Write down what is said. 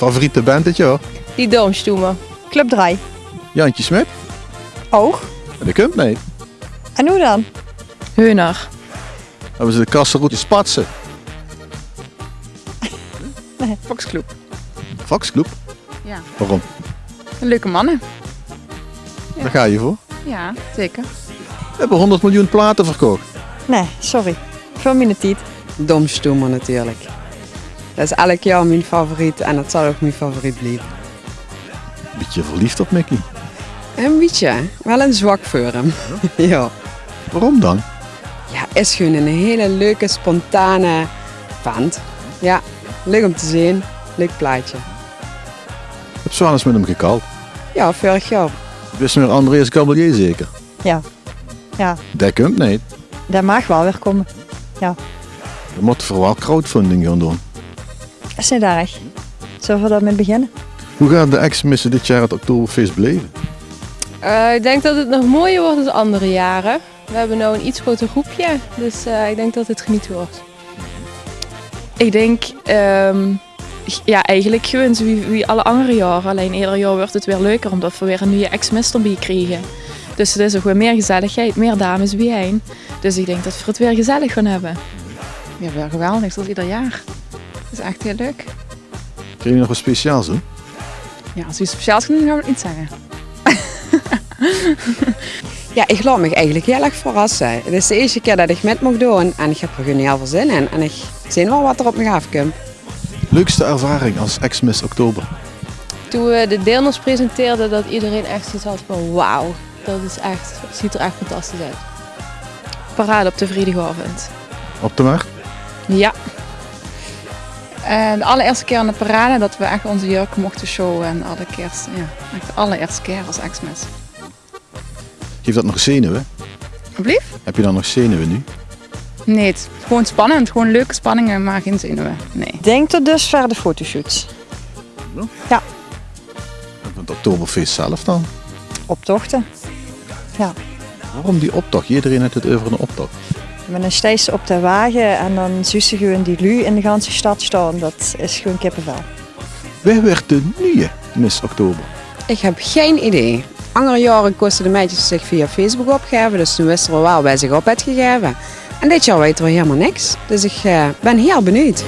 favoriete band dit jaar? Die Doomstoemen. Club 3. Jantje Smit? Oog. Dat komt niet. En hoe dan? Heuner. Hebben ze de kassenroute Spatsen? Foxclub. Foxclub? Ja. Waarom? Leuke mannen. Ja. Daar ga je voor. Ja, zeker. We hebben 100 miljoen platen verkocht. Nee, sorry. Voor mij niet. Domstoemer natuurlijk. Dat is elk jaar mijn favoriet en dat zal ook mijn favoriet blijven. Beetje verliefd op Mickey. Een beetje, wel een zwak voor hem. ja. Waarom dan? Ja, is gewoon een hele leuke, spontane vent. Ja, leuk om te zien. Leuk plaatje. Heb zo eens met hem gekald. Ja, vorig jaar. Wist meer Andreas Gabelier zeker? Ja. Ja, Dat komt niet. dat mag wel weer komen. We moeten voor wel crowdfunding gaan doen. Dat is niet erg. Zullen we daarmee beginnen? Hoe gaan de ex-missen dit jaar het Oktoberfeest beleven? Eh, ik denk dat het nog mooier wordt dan andere jaren. We hebben nu een iets groter groepje, dus eh, ik denk dat het genieten wordt. Ik denk, ehm, ja, eigenlijk gewoon zo wie, wie alle andere jaren. Alleen ieder jaar wordt het weer leuker omdat we weer een nieuwe ex-mister erbij krijgen. Dus het is ook weer meer gezelligheid, meer dames bijeen. Dus ik denk dat we het weer gezellig gaan hebben. Ja, weer geweldig, zoals ieder jaar. Het is echt heel leuk. Kun je nog wat speciaals doen? Ja, als iets speciaals doen, gaan we het niet zeggen. Ja, ik laat me eigenlijk heel erg verrassen. Het is de eerste keer dat ik met mag doen en ik heb er gewoon heel veel zin in. En ik zie wel wat er op me afkomt. Leukste ervaring als ex-miss Oktober? Toen we de deelnemers presenteerden, dat iedereen echt zoiets had van wauw, dat is echt, het ziet er echt fantastisch uit. Parade op de vrijdagavond. Op de markt? Ja. En de allereerste keer aan de parade dat we echt onze jurk mochten showen. En alle keer, ja, echt de allereerste keer als ex-mes. Geeft dat nog zenuwen? Alsjeblieft? Heb je dan nog zenuwen nu? Nee, het is gewoon spannend. Gewoon leuke spanningen, maar geen zenuwen. Nee. Denk tot dusver de fotoshoots. En Het Oktoberfeest zelf dan? Optochten. Waarom die optocht? Iedereen heeft het over een optocht. Met een stijs op de wagen en dan zussen gewoon die lu in de ganse stad staan. Dat is gewoon kippenvel. Wie werd de nieuwe Miss Oktober? Ik heb geen idee. Andere jaren kosten de meisjes zich via Facebook opgeven, dus toen wisten we wel bij zich op had gegeven. En dit jaar weten we helemaal niks. Dus ik eh, ben heel benieuwd.